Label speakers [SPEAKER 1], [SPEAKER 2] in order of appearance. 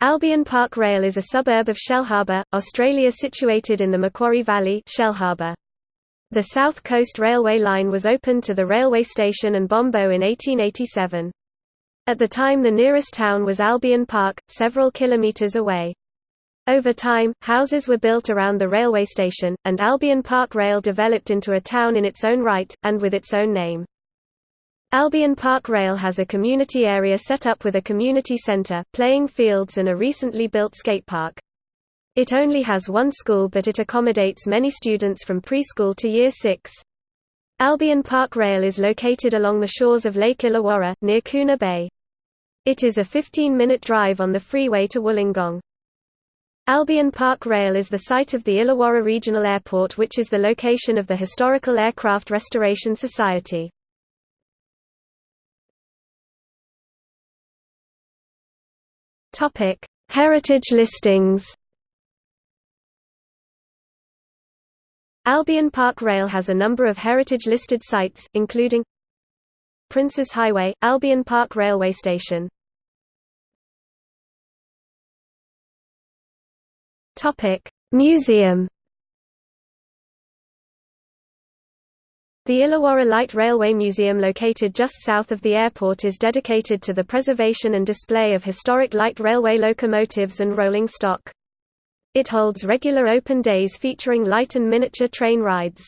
[SPEAKER 1] Albion Park Rail is a suburb of Shellharbour, Australia situated in the Macquarie Valley Shellharbour. The South Coast Railway line was opened to the railway station and Bombo in 1887. At the time the nearest town was Albion Park, several kilometres away. Over time, houses were built around the railway station, and Albion Park Rail developed into a town in its own right, and with its own name. Albion Park Rail has a community area set up with a community centre, playing fields and a recently built skate park. It only has one school but it accommodates many students from preschool to year 6. Albion Park Rail is located along the shores of Lake Illawarra, near Koona Bay. It is a 15-minute drive on the freeway to Wollongong. Albion Park Rail is the site of the Illawarra Regional Airport which is the location of the Historical Aircraft Restoration Society. Topic: Heritage listings. Albion Park Rail has a number of heritage-listed sites, including Princes Highway, Albion Park Railway Station. Topic: Museum. The Illawarra Light Railway Museum located just south of the airport is dedicated to the preservation and display of historic light railway locomotives and rolling stock. It holds regular open days featuring light and miniature train rides.